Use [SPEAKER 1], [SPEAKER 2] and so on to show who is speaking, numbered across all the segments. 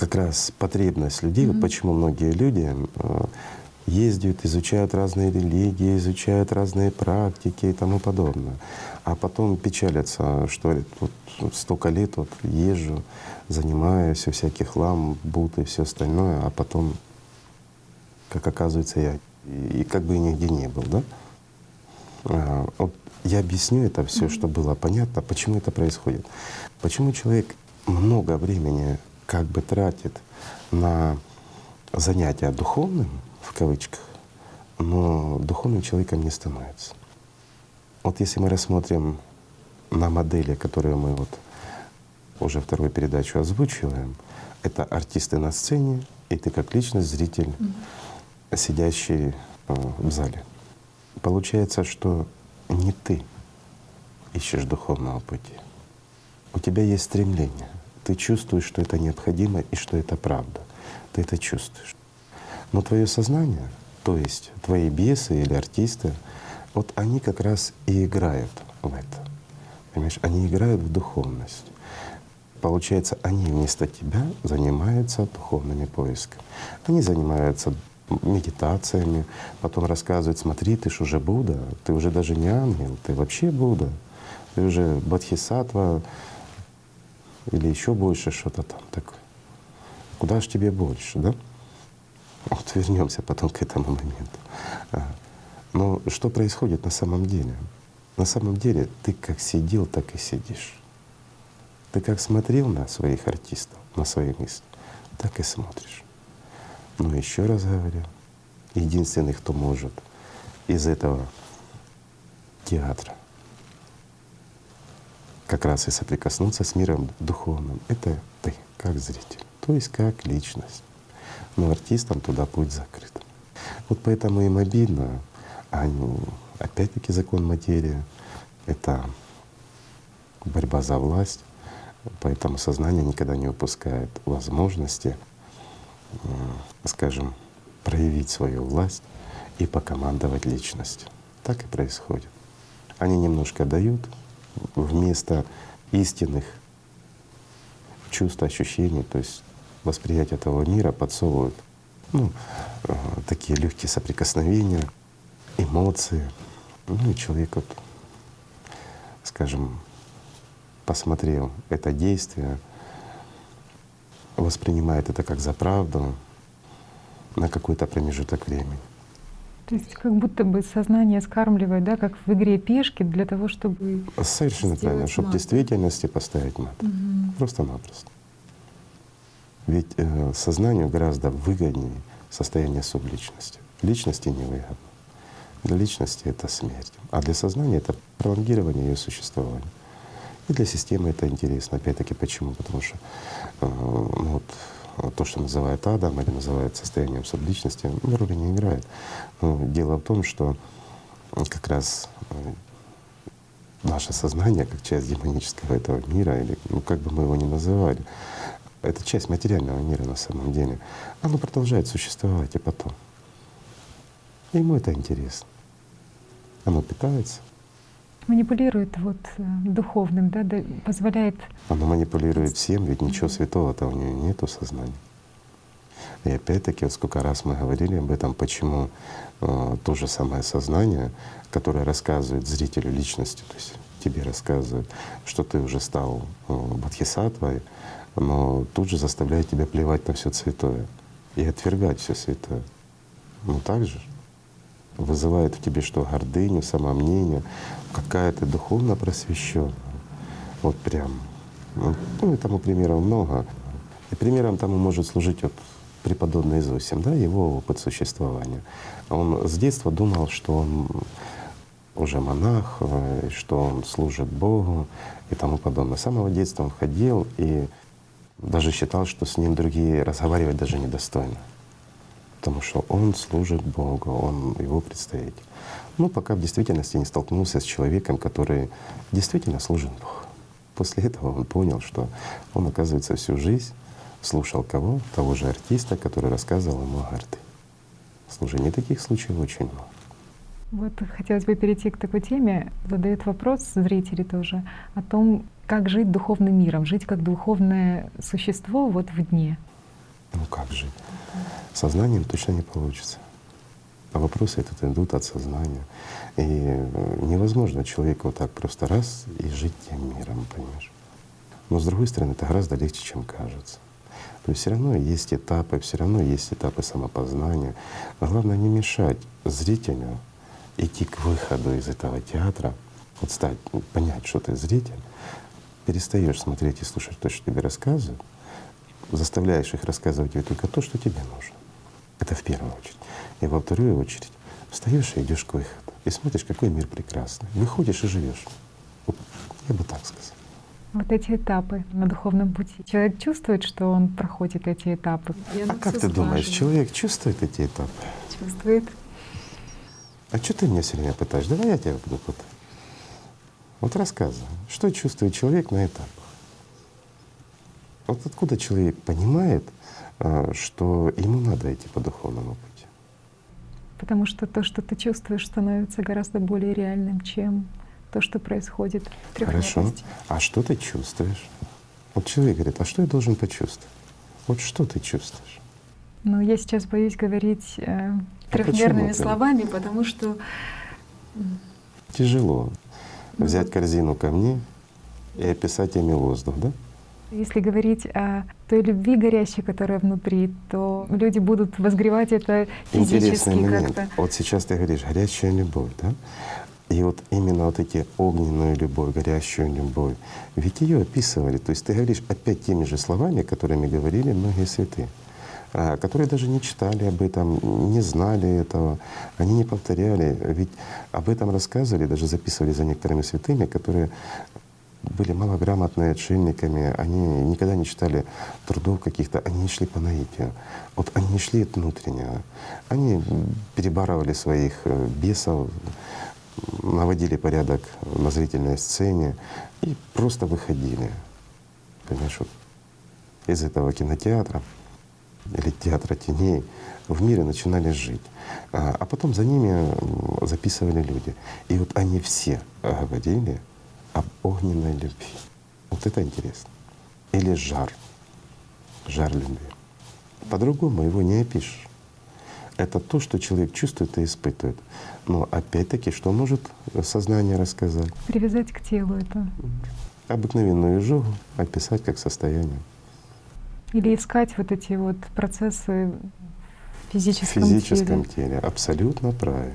[SPEAKER 1] как раз потребность людей, вот почему многие люди э, ездят, изучают разные религии, изучают разные практики и тому подобное. А потом печалятся, что вот столько лет вот езжу, занимаюсь, у всяких лам, бут и все остальное, а потом, как оказывается, я и, и как бы и нигде не был, да? А, вот я объясню это все, чтобы было понятно, почему это происходит. Почему человек много времени как бы тратит на занятия духовным, в кавычках, но духовным человеком не становится. Вот если мы рассмотрим на модели, которые мы вот уже вторую передачу озвучиваем, это артисты на сцене, и ты как личность, зритель, mm-hmm. сидящий э, в зале. Получается, что не ты ищешь духовного пути. У тебя есть стремление. Ты чувствуешь, что это необходимо и что это правда. Ты это чувствуешь. Но твое сознание, то есть твои бесы или артисты, вот они как раз и играют в это. Понимаешь, они играют в духовность. Получается, они вместо тебя занимаются духовными поисками. Они занимаются медитациями, потом рассказывают, смотри, ты ж уже Будда, ты уже даже не ангел, ты вообще Будда, ты уже Бодхисаттва или еще больше что-то там такое. Куда ж тебе больше, да? Вот вернемся потом к этому моменту. А, но что происходит на самом деле? На самом деле ты как сидел, так и сидишь. Ты как смотрел на своих артистов, на свои мысли, так и смотришь. Но еще раз говорю, единственный, кто может из этого театра как раз и соприкоснуться с миром духовным, это ты, как зритель, то есть как личность. Но артистам туда путь закрыт. Вот поэтому им обидно, а опять-таки закон материи — это борьба за власть, поэтому сознание никогда не упускает возможности скажем, проявить свою власть и покомандовать личностью. Так и происходит. Они немножко дают вместо истинных чувств, ощущений, то есть восприятие этого мира подсовывают ну, э, такие легкие соприкосновения, эмоции. Ну и человек, вот, скажем, посмотрел это действие, воспринимает это как за правду на какой-то промежуток времени.
[SPEAKER 2] То есть как будто бы сознание скармливает, да, как в игре пешки для того, чтобы
[SPEAKER 1] Совершенно правильно, чтобы в действительности поставить мат. Угу. Просто-напросто. Ведь э, сознанию гораздо выгоднее состояние субличности. Личности невыгодно. Для личности это смерть, а для сознания это пролонгирование ее существования. И для системы это интересно. Опять-таки почему? Потому что э, ну, вот, то, что называют адом или называют состоянием субличности, ну, роли не играет. Но дело в том, что как раз э, наше сознание, как часть демонического этого мира, или ну, как бы мы его ни называли, это часть материального мира на самом деле, оно продолжает существовать и потом. ему это интересно. Оно питается,
[SPEAKER 2] манипулирует вот э, духовным, да, позволяет.
[SPEAKER 1] Она манипулирует всем, ведь ничего святого-то у нее нету сознания. И опять-таки, вот сколько раз мы говорили об этом, почему э, то же самое сознание, которое рассказывает зрителю личности, то есть тебе рассказывает, что ты уже стал э, бодхисаттвой, но тут же заставляет тебя плевать на все святое и отвергать все святое. Ну так же вызывает в тебе что? Гордыню, самомнение, какая ты духовно просвещенная. Вот прям. Ну, и тому примеров много. И примером тому может служить вот преподобный Зосим, да, его опыт существования. Он с детства думал, что он уже монах, э, что он служит Богу и тому подобное. С самого детства он ходил и даже считал, что с ним другие разговаривать даже недостойно потому что он служит Богу, он его представитель. Ну, пока в действительности не столкнулся с человеком, который действительно служит Богу. После этого он понял, что он, оказывается, всю жизнь слушал кого? Того же артиста, который рассказывал ему о гордыне. Слушай, таких случаев очень много.
[SPEAKER 2] Вот хотелось бы перейти к такой теме. Задают вопрос зрители тоже о том, как жить духовным миром, жить как духовное существо вот в дне.
[SPEAKER 1] Ну как жить? Сознанием точно не получится. А вопросы этот идут от сознания. И э, невозможно человеку вот так просто раз и жить тем миром, понимаешь? Но с другой стороны, это гораздо легче, чем кажется. То есть все равно есть этапы, все равно есть этапы самопознания. А главное не мешать зрителю идти к выходу из этого театра, вот стать, понять, что ты зритель, перестаешь смотреть и слушать то, что тебе рассказывают, заставляешь их рассказывать тебе только то, что тебе нужно. Это в первую очередь. И во вторую очередь встаешь и идешь к выходу. И смотришь, какой мир прекрасный. Выходишь и живешь. Я бы так сказал.
[SPEAKER 2] Вот эти этапы на духовном пути. Человек чувствует, что он проходит эти этапы.
[SPEAKER 1] а как ты думаешь, человек чувствует эти этапы?
[SPEAKER 2] Чувствует.
[SPEAKER 1] А что ты меня все время пытаешь? Давай я тебя буду пытать. Вот рассказывай, что чувствует человек на этапах? Вот откуда человек понимает, а, что ему надо идти по духовному пути?
[SPEAKER 2] Потому что то, что ты чувствуешь, становится гораздо более реальным, чем то, что происходит в
[SPEAKER 1] Хорошо. А что ты чувствуешь? Вот человек говорит, а что я должен почувствовать? Вот что ты чувствуешь?
[SPEAKER 2] Но я сейчас боюсь говорить э,
[SPEAKER 1] А
[SPEAKER 2] трехмерными
[SPEAKER 1] ты?
[SPEAKER 2] словами, потому что
[SPEAKER 1] Тяжело
[SPEAKER 2] Ну
[SPEAKER 1] взять
[SPEAKER 2] вот.
[SPEAKER 1] корзину камней и описать ими воздух, да?
[SPEAKER 2] Если говорить о той любви горящей, которая внутри, то люди будут возгревать это
[SPEAKER 1] Интересный
[SPEAKER 2] физически
[SPEAKER 1] момент.
[SPEAKER 2] как-то.
[SPEAKER 1] Вот сейчас ты говоришь горячая любовь, да? И вот именно вот эти огненную любовь, горящую любовь, ведь ее описывали. То есть ты говоришь опять теми же словами, которыми говорили многие святые, а, которые даже не читали об этом, не знали этого, они не повторяли. Ведь об этом рассказывали, даже записывали за некоторыми святыми, которые были малограмотные отшельниками, они никогда не читали трудов каких-то, они шли по наитию. Вот они шли от внутреннего. Они перебарывали своих э, бесов, наводили порядок на зрительной сцене и просто выходили. Понимаешь, вот из этого кинотеатра или театра теней в мире начинали жить. А а потом за ними записывали люди. И вот они все говорили об огненной любви. Вот это интересно. Или жар. Жар любви. По-другому его не опишешь. Это то, что человек чувствует и испытывает. Но опять-таки, что может сознание рассказать?
[SPEAKER 2] Привязать к телу это.
[SPEAKER 1] Обыкновенную изжогу описать как состояние.
[SPEAKER 2] Или искать вот эти вот процессы в
[SPEAKER 1] В
[SPEAKER 2] физическом,
[SPEAKER 1] физическом
[SPEAKER 2] теле.
[SPEAKER 1] теле. Абсолютно правильно.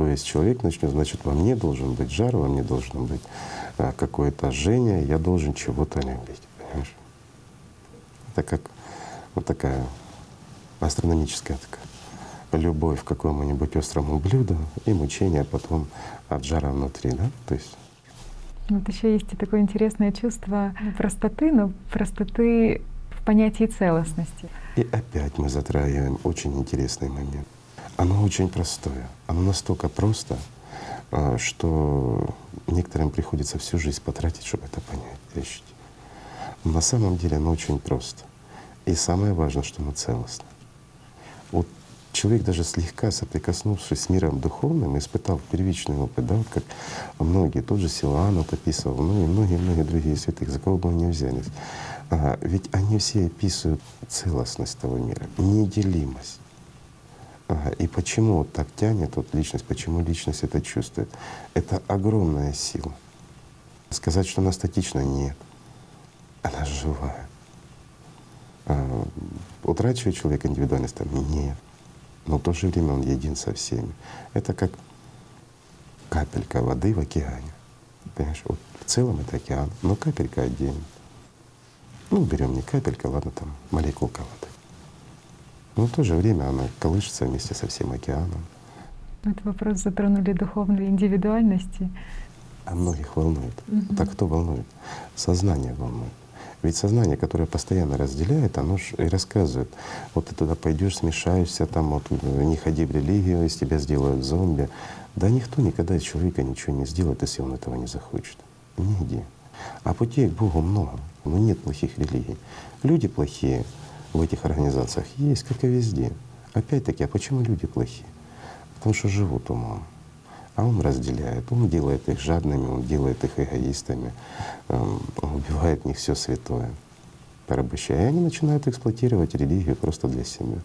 [SPEAKER 1] То есть человек начнет, значит, во мне должен быть жар, во мне должно быть а, какое-то жжение, я должен чего-то любить. Понимаешь? Это как вот такая астрономическая такая любовь к какому-нибудь острому блюду и мучение потом от жара внутри, да? То есть
[SPEAKER 2] Вот еще есть и такое интересное чувство простоты, но простоты в понятии целостности.
[SPEAKER 1] И опять мы затрагиваем очень интересный момент. Оно очень простое. Оно настолько просто, а, что некоторым приходится всю жизнь потратить, чтобы это понять, решить. Но на самом деле оно очень просто. И самое важное, что оно целостно. Вот человек даже слегка соприкоснувшись с миром духовным, испытал первичный опыт, да, вот как многие, тот же Силуан вот описывал, ну и многие-многие другие святых, за кого бы мы ни взялись. А, ведь они все описывают целостность того мира, неделимость. Ага, И почему так тянет вот личность, почему личность это чувствует? Это огромная сила. Сказать, что она статична, нет. Она живая. А, Утрачивает человек индивидуальность? Там, нет. Но в то же время он един со всеми. Это как капелька воды в океане. Понимаешь, вот в целом это океан, но капелька отдельно. Ну, берем не капелька, ладно, там молекулка воды. Но в то же время она колышется вместе со всем океаном.
[SPEAKER 2] Этот вопрос затронули духовной индивидуальности.
[SPEAKER 1] А многих волнует.
[SPEAKER 2] Мгм.
[SPEAKER 1] Так кто волнует? Сознание волнует. Ведь сознание, которое постоянно разделяет, оно ж и рассказывает. Вот ты туда пойдешь, смешаешься, там вот э, не ходи в религию, из тебя сделают зомби. Да никто никогда из человека ничего не сделает, если он этого не захочет. Нигде. А путей к Богу много, но нет плохих религий. Люди плохие в этих организациях есть, как и везде. Опять-таки, а почему люди плохие? Потому что живут умом. А он разделяет, он делает их жадными, он делает их эгоистами, эм, он убивает в них все святое. порабощая. И они начинают эксплуатировать религию просто для себя.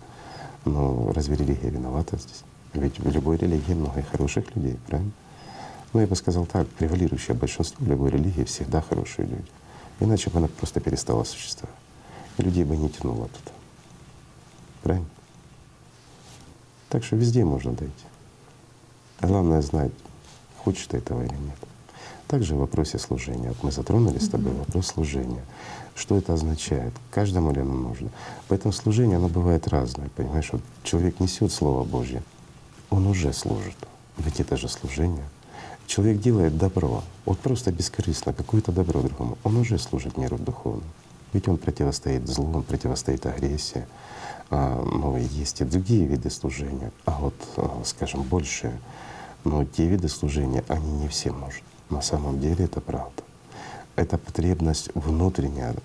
[SPEAKER 1] Но разве религия виновата здесь? Ведь в любой религии много хороших людей, правильно? Ну, я бы сказал так, превалирующее большинство любой религии всегда хорошие люди. Иначе бы она просто перестала существовать. Людей бы не тянуло туда. Правильно? Так что везде можно дойти. А главное знать, хочешь ты этого или нет. Также в вопросе служения. Вот мы затронули с тобой вопрос служения. Что это означает? Каждому ли оно нужно? Поэтому служение, оно бывает разное. Понимаешь, вот человек несет Слово Божье, он уже служит. Ведь это же служение. Человек делает добро, вот просто бескорыстно, какое-то добро другому, он уже служит миру духовному. Ведь он противостоит злу, он противостоит агрессии. А, но есть и другие виды служения. А вот, а, скажем, больше, но те виды служения, они не все нужны. На самом деле это правда. Это потребность внутренняя.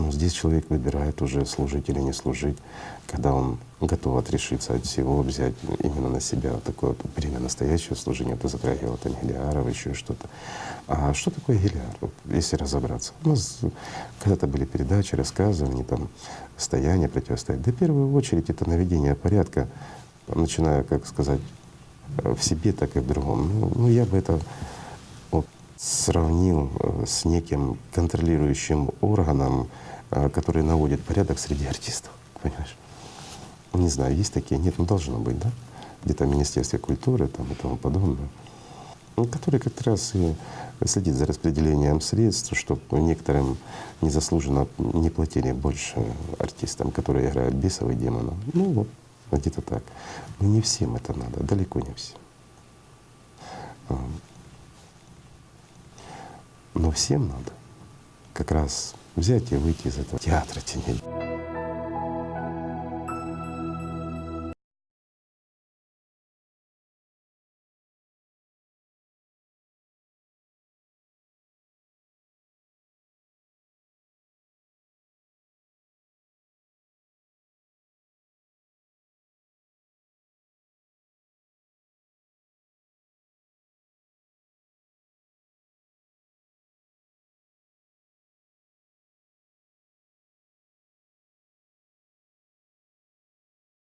[SPEAKER 1] Но здесь человек выбирает уже служить или не служить, когда он готов отрешиться от всего, взять именно на себя такое вот время настоящего служения. Это затрагивало там Гелиаров, еще что-то. А что такое Гелиар, вот, если разобраться? У нас когда-то были передачи, рассказывания, там, стояние, противостояние. Да в первую очередь это наведение порядка, начиная, как сказать, в себе, так и в другом. Ну, ну я бы это сравнил э, с неким контролирующим органом, э, который наводит порядок среди артистов. Понимаешь? Не знаю, есть такие? Нет, ну должно быть, да? Где-то в Министерстве культуры там, и тому подобное. Ну, который как раз и следит за распределением средств, чтобы некоторым незаслуженно не платили больше артистам, которые играют бесов и демонов. Ну вот, где-то так. Но не всем это надо, далеко не всем. Но всем надо как раз взять и выйти из этого театра теней.